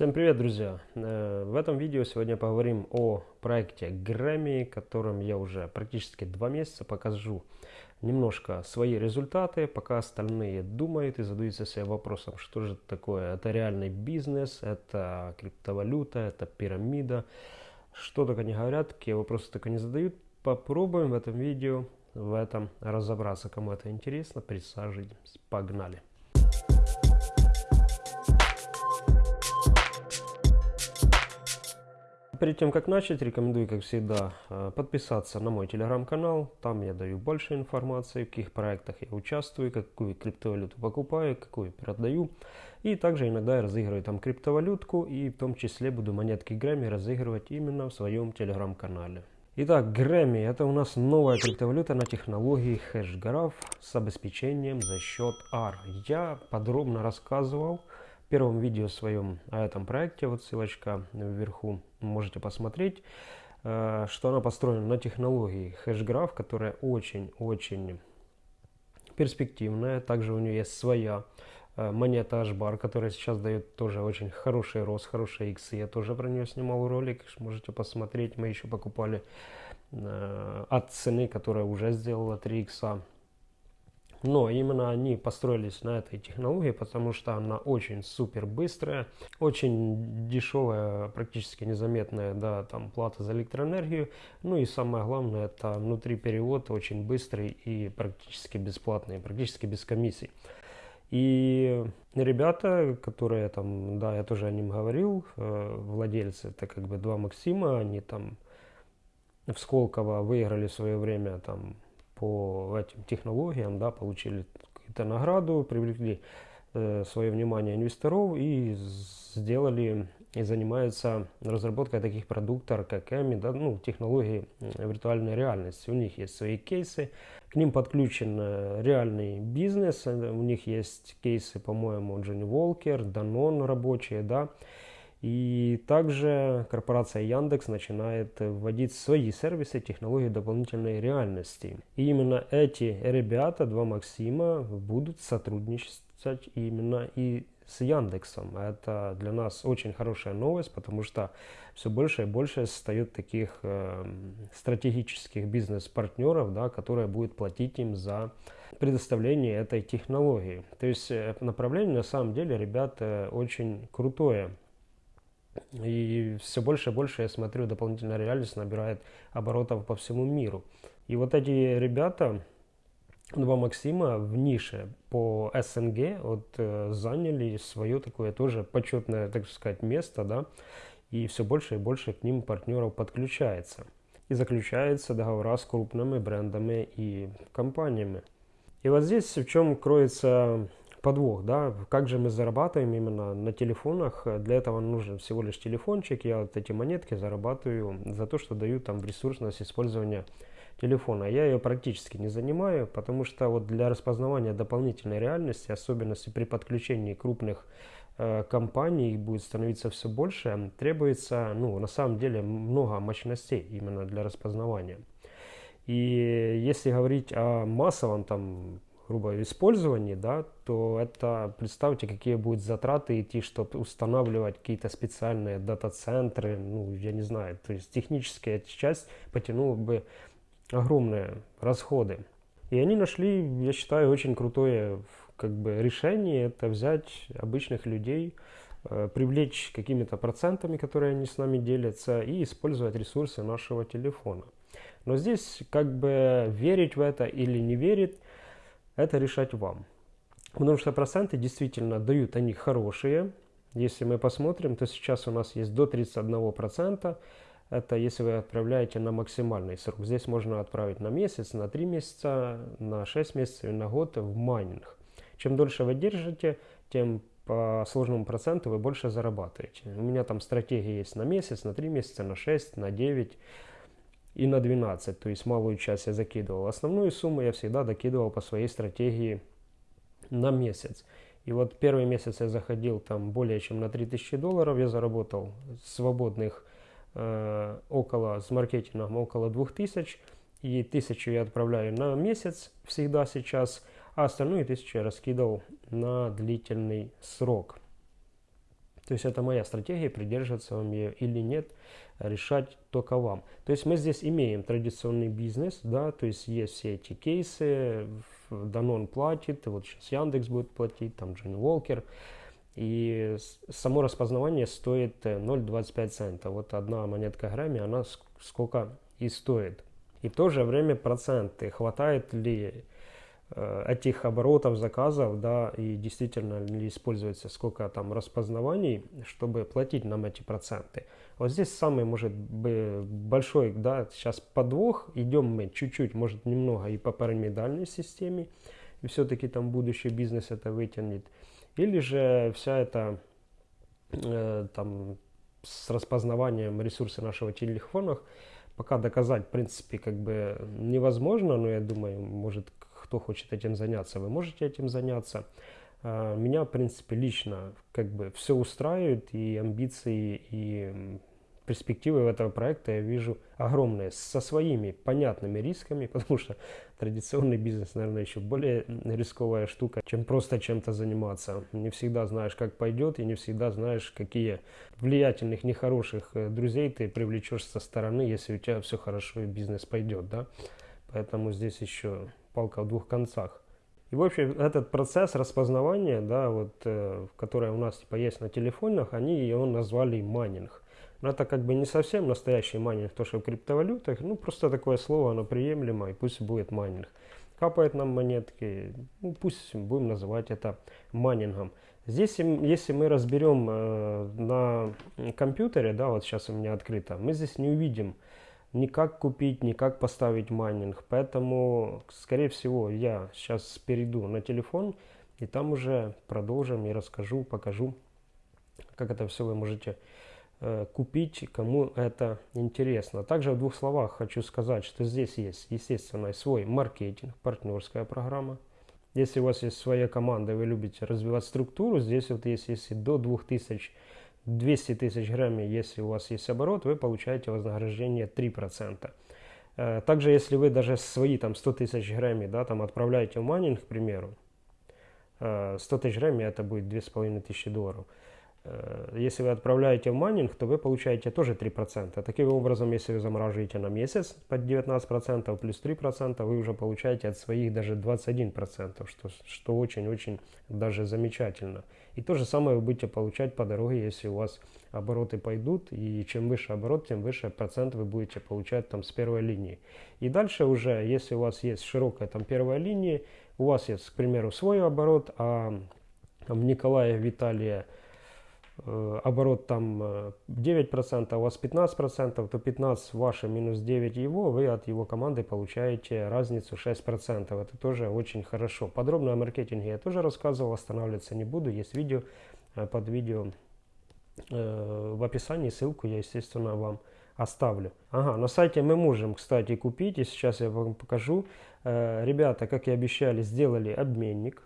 Всем привет, друзья! Э, в этом видео сегодня поговорим о проекте Grammy, которым я уже практически два месяца покажу немножко свои результаты, пока остальные думают и задаются себе вопросом, что же это такое. Это реальный бизнес, это криптовалюта, это пирамида. Что только не говорят, какие вопросы только не задают. Попробуем в этом видео в этом разобраться. Кому это интересно, присаживайтесь. Погнали! Перед тем, как начать, рекомендую, как всегда, э, подписаться на мой телеграм-канал. Там я даю больше информации, в каких проектах я участвую, какую криптовалюту покупаю, какую продаю. И также иногда я разыгрываю там криптовалютку, и в том числе буду монетки Грэмми разыгрывать именно в своем телеграм-канале. Итак, Грэмми – это у нас новая криптовалюта на технологии HashGraph с обеспечением за счет R. Я подробно рассказывал первом видео своем о этом проекте, вот ссылочка вверху, можете посмотреть, э, что она построена на технологии HashGraph, которая очень-очень перспективная. Также у нее есть своя э, монета HBAR, которая сейчас дает тоже очень хороший рост, хорошие иксы. Я тоже про нее снимал ролик, можете посмотреть. Мы еще покупали э, от цены, которая уже сделала 3 икса. Но именно они построились на этой технологии, потому что она очень супер быстрая, очень дешевая, практически незаметная да, там, плата за электроэнергию. Ну и самое главное, это внутри перевод очень быстрый и практически бесплатный, практически без комиссий. И ребята, которые там, да, я тоже о ним говорил, э, владельцы, это как бы два Максима, они там в Сколково выиграли в свое время там по этим технологиям, да, получили какую-то награду, привлекли э, свое внимание инвесторов и сделали и занимаются разработкой таких продуктов, как EMI, да, ну, технологии виртуальной реальности. У них есть свои кейсы, к ним подключен э, реальный бизнес, у них есть кейсы, по-моему, Джонни Волкер, Данон рабочие, да, и также корпорация Яндекс начинает вводить свои сервисы технологии дополнительной реальности. И именно эти ребята, два Максима, будут сотрудничать именно и с Яндексом. Это для нас очень хорошая новость, потому что все больше и больше состоит таких э, стратегических бизнес-партнеров, да, которые будут платить им за предоставление этой технологии. То есть э, направление на самом деле, ребята, очень крутое. И все больше и больше я смотрю, дополнительная реальность набирает оборотов по всему миру. И вот эти ребята, два Максима в нише по СНГ вот, э, заняли свое такое тоже почетное, так сказать, место, да, и все больше и больше к ним партнеров подключается. И заключаются договора с крупными брендами и компаниями. И вот здесь в чем кроется подвох, да, как же мы зарабатываем именно на телефонах, для этого нужен всего лишь телефончик, я вот эти монетки зарабатываю за то, что даю там ресурсность использования телефона. Я ее практически не занимаю, потому что вот для распознавания дополнительной реальности, особенности при подключении крупных э, компаний, будет становиться все больше, требуется, ну, на самом деле, много мощностей именно для распознавания. И если говорить о массовом там грубо использовании, да, то это представьте, какие будут затраты идти, чтобы устанавливать какие-то специальные дата-центры, ну, я не знаю, то есть технически эта часть потянула бы огромные расходы. И они нашли, я считаю, очень крутое как бы, решение, это взять обычных людей, э, привлечь какими-то процентами, которые они с нами делятся, и использовать ресурсы нашего телефона. Но здесь как бы верить в это или не верить, это решать вам. Потому что проценты действительно дают они хорошие. Если мы посмотрим, то сейчас у нас есть до 31%. Это если вы отправляете на максимальный срок. Здесь можно отправить на месяц, на 3 месяца, на 6 месяцев на год в майнинг. Чем дольше вы держите, тем по сложному проценту вы больше зарабатываете. У меня там стратегия есть на месяц, на 3 месяца, на 6, на 9 и на 12, то есть малую часть я закидывал. Основную сумму я всегда докидывал по своей стратегии на месяц. И вот первый месяц я заходил там более чем на 3000 долларов, я заработал свободных э, около, с маркетингом около 2000, и 1000 я отправляю на месяц всегда сейчас, а остальную 1000 я раскидывал на длительный срок. То есть это моя стратегия, придерживаться вам ее или нет, решать только вам. То есть мы здесь имеем традиционный бизнес, да, то есть есть все эти кейсы, Данон платит, вот сейчас Яндекс будет платить, там Джин Волкер, и само распознавание стоит 0,25 цента. Вот одна монетка грамме, она сколько и стоит. И в то же время проценты, хватает ли Э, этих оборотов заказов, да, и действительно ли используется сколько там распознаваний, чтобы платить нам эти проценты. Вот здесь самый, может быть, большой, да, сейчас подвох, идем мы чуть-чуть, может, немного и по пирамидальной системе, и все-таки там будущий бизнес это вытянет. Или же вся эта э, там с распознаванием ресурсов нашего телефона пока доказать, в принципе, как бы невозможно, но я думаю, может, кто хочет этим заняться, вы можете этим заняться. А, меня, в принципе, лично как бы все устраивает, и амбиции, и перспективы этого проекта я вижу огромные, со своими понятными рисками, потому что традиционный бизнес, наверное, еще более рисковая штука, чем просто чем-то заниматься. Не всегда знаешь, как пойдет, и не всегда знаешь, какие влиятельных, нехороших э, друзей ты привлечешь со стороны, если у тебя все хорошо и бизнес пойдет, да. Поэтому здесь еще палка в двух концах. И, в общем, этот процесс распознавания, да, вот, э, который у нас типа есть на телефонах, они его назвали майнинг. Но это как бы не совсем настоящий майнинг, то, что в криптовалютах, ну, просто такое слово, оно приемлемо, и пусть будет майнинг. Капает нам монетки, ну, пусть будем называть это майнингом. Здесь, если мы разберем э, на компьютере, да, вот сейчас у меня открыто, мы здесь не увидим, никак купить, никак поставить майнинг. Поэтому, скорее всего, я сейчас перейду на телефон и там уже продолжим и расскажу, покажу, как это все вы можете э, купить, кому это интересно. Также в двух словах хочу сказать, что здесь есть, естественно, свой маркетинг, партнерская программа. Если у вас есть своя команда, вы любите развивать структуру, здесь вот есть, если до 2000 200 тысяч грамм, если у вас есть оборот, вы получаете вознаграждение 3%. Э, также, если вы даже свои там 100 тысяч грамм, да, там отправляете в майнинг, к примеру, 100 э, тысяч грамм это будет 2500 долларов. Э, если вы отправляете в майнинг, то вы получаете тоже 3%. Таким образом, если вы замораживаете на месяц под 19% плюс 3%, вы уже получаете от своих даже 21%, что очень-очень даже замечательно. И то же самое вы будете получать по дороге, если у вас обороты пойдут, и чем выше оборот, тем выше процент вы будете получать там с первой линии. И дальше уже, если у вас есть широкая там первая линия, у вас есть, к примеру, свой оборот, а в Николая Виталия оборот там 9%, а у вас 15%, то 15 ваше минус 9 его, вы от его команды получаете разницу 6%. Это тоже очень хорошо. Подробно о маркетинге я тоже рассказывал, останавливаться не буду. Есть видео э, под видео в описании, ссылку я, естественно, вам оставлю. Ага, на сайте мы можем, кстати, купить, и сейчас я вам покажу. Ребята, как и обещали, сделали обменник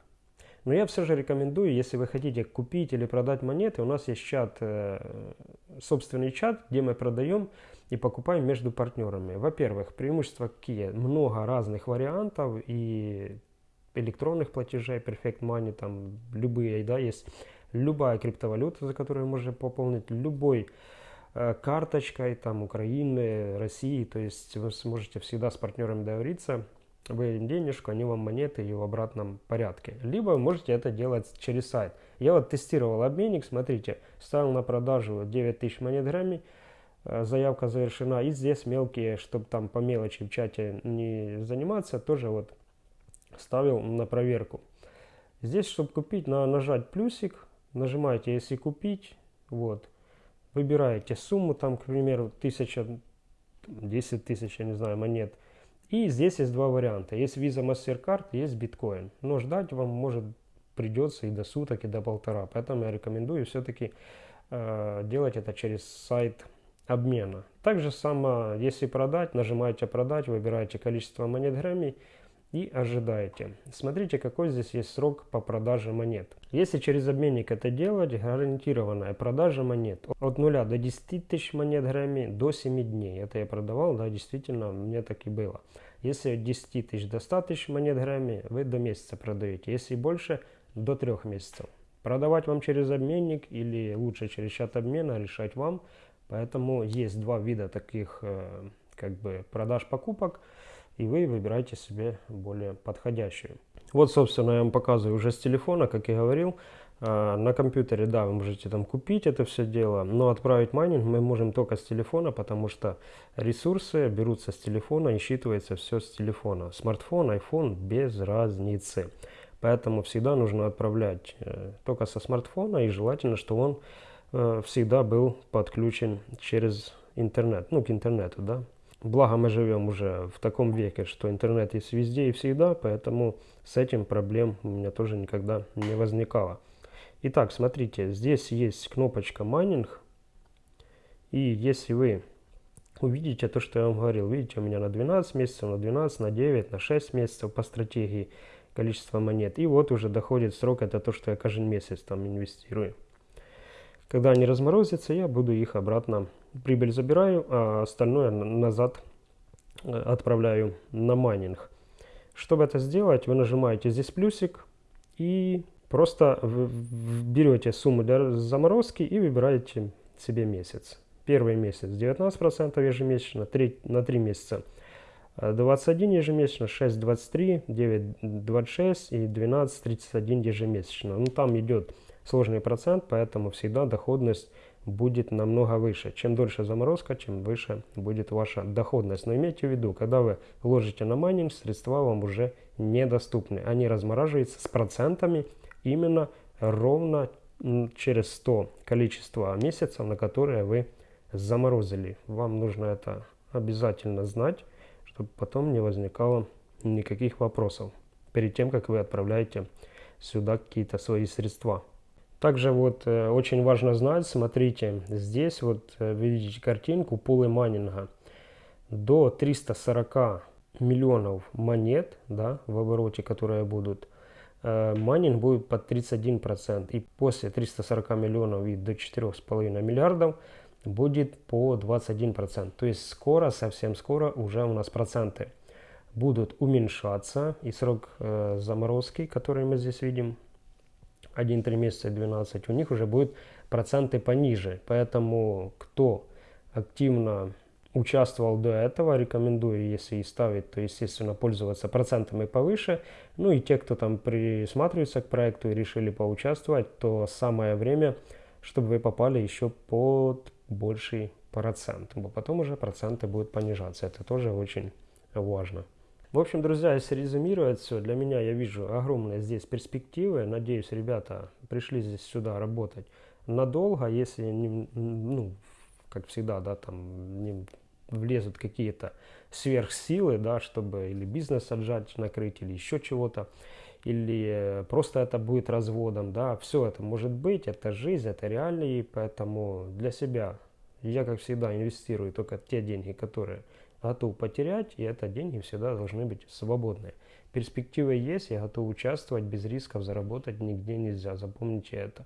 но я все же рекомендую, если вы хотите купить или продать монеты, у нас есть чат, э, собственный чат, где мы продаем и покупаем между партнерами. Во-первых, преимущества какие? Много разных вариантов и электронных платежей, Perfect Money, там любые, да, есть любая криптовалюта, за которую можно пополнить, любой э, карточкой там Украины, России, то есть вы сможете всегда с партнерами договориться, вы денежку, они вам монеты и в обратном порядке. Либо вы можете это делать через сайт. Я вот тестировал обменник, смотрите, ставил на продажу 9000 монет грамми, э, заявка завершена. И здесь мелкие, чтобы там по мелочи в чате не заниматься, тоже вот ставил на проверку. Здесь, чтобы купить, надо нажать плюсик, нажимаете «Если купить», вот, выбираете сумму, там, к примеру, 1000, 10 тысяч, я не знаю, монет – и здесь есть два варианта. Есть Visa MasterCard, есть биткоин. Но ждать вам может придется и до суток, и до полтора. Поэтому я рекомендую все-таки э, делать это через сайт обмена. Также само, если продать, нажимаете продать, выбираете количество монет Грэмми и ожидаете. Смотрите, какой здесь есть срок по продаже монет. Если через обменник это делать, гарантированная продажа монет от 0 до 10 тысяч монет Грэмми до 7 дней. Это я продавал, да, действительно, мне так и было. Если от 10 тысяч до 100 тысяч монет Грэмми, вы до месяца продаете. Если больше, до 3 месяцев. Продавать вам через обменник или лучше через чат обмена, решать вам. Поэтому есть два вида таких э, как бы продаж-покупок, и вы выбираете себе более подходящую. Вот, собственно, я вам показываю уже с телефона, как я говорил. А, на компьютере, да, вы можете там купить это все дело, но отправить майнинг мы можем только с телефона, потому что ресурсы берутся с телефона и считывается все с телефона. Смартфон, iPhone без разницы. Поэтому всегда нужно отправлять э, только со смартфона и желательно, чтобы он э, всегда был подключен через интернет, ну к интернету, да. Благо мы живем уже в таком веке, что интернет есть везде и всегда, поэтому с этим проблем у меня тоже никогда не возникало. Итак, смотрите, здесь есть кнопочка майнинг. И если вы увидите то, что я вам говорил, видите, у меня на 12 месяцев, на 12, на 9, на 6 месяцев по стратегии количество монет. И вот уже доходит срок, это то, что я каждый месяц там инвестирую. Когда они разморозятся, я буду их обратно, прибыль забираю, а остальное назад э, отправляю на майнинг. Чтобы это сделать, вы нажимаете здесь плюсик и Просто берете сумму для заморозки и выбираете себе месяц. Первый месяц 19% ежемесячно, 3, на 3 месяца 21 ежемесячно, 6 23, 9 26 и 12 31 ежемесячно. Ну там идет сложный процент, поэтому всегда доходность будет намного выше. Чем дольше заморозка, чем выше будет ваша доходность. Но имейте в виду, когда вы ложите на майнинг, средства вам уже недоступны. Они размораживаются с процентами именно ровно через 100 количество месяцев, на которые вы заморозили. Вам нужно это обязательно знать, чтобы потом не возникало никаких вопросов перед тем, как вы отправляете сюда какие-то свои средства. Также вот э, очень важно знать, смотрите, здесь вот э, видите картинку пулы майнинга. До 340 миллионов монет да, в обороте, которые будут Э, майнинг будет под 31%. И после 340 миллионов и до 4,5 миллиардов будет по 21%. То есть скоро, совсем скоро уже у нас проценты будут уменьшаться. И срок заморозки, который мы здесь видим, 1-3 месяца 12, у них уже будут проценты пониже. Поэтому кто активно участвовал до этого, рекомендую, если и ставить, то, естественно, пользоваться процентами повыше. Ну и те, кто там присматривается к проекту и решили поучаствовать, то самое время, чтобы вы попали еще под больший процент. Потом уже проценты будут понижаться. Это тоже очень важно. В общем, друзья, если резюмировать все, для меня я вижу огромные здесь перспективы. Надеюсь, ребята пришли здесь сюда работать надолго, если, не, ну, как всегда, да, там не влезут какие-то сверхсилы, да, чтобы или бизнес отжать, накрыть, или еще чего-то, или э, просто это будет разводом, да, все это может быть, это жизнь, это реалии, поэтому для себя я, как всегда, инвестирую только те деньги, которые готов потерять, и это деньги всегда должны быть свободные. Перспективы есть, я готов участвовать, без рисков заработать нигде нельзя, запомните это.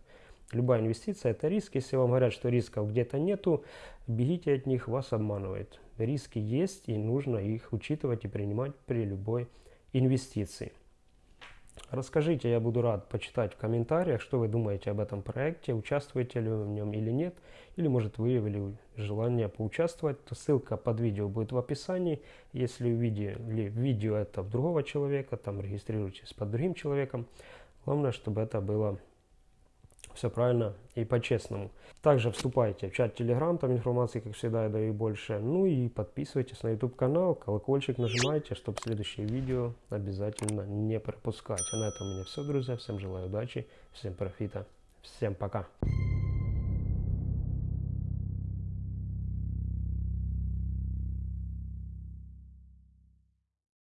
Любая инвестиция – это риск. Если вам говорят, что рисков где-то нету, бегите от них, вас обманывают. Риски есть, и нужно их учитывать и принимать при любой инвестиции. Расскажите, я буду рад почитать в комментариях, что вы думаете об этом проекте, участвуете ли вы в нем или нет, или может выявили желание поучаствовать, то ссылка под видео будет в описании. Если увидели видео это в другого человека, там регистрируйтесь под другим человеком. Главное, чтобы это было все правильно и по-честному. Также вступайте в чат Telegram, там информации, как всегда, я даю больше. Ну и подписывайтесь на YouTube канал, колокольчик нажимайте, чтобы следующее видео обязательно не пропускать. А на этом у меня все, друзья. Всем желаю удачи, всем профита, всем пока.